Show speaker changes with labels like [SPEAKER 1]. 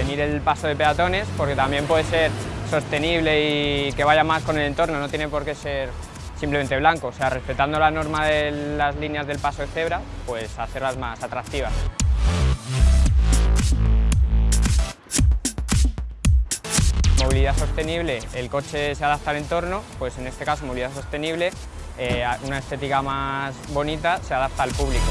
[SPEAKER 1] abrir el paso de peatones porque también puede ser sostenible y que vaya más con el entorno, no tiene por qué ser simplemente blanco, o sea, respetando la norma de las líneas del paso de cebra, pues hacerlas más atractivas. Movilidad sostenible, el coche se adapta al entorno, pues en este caso movilidad sostenible, eh, una estética más bonita se adapta al público.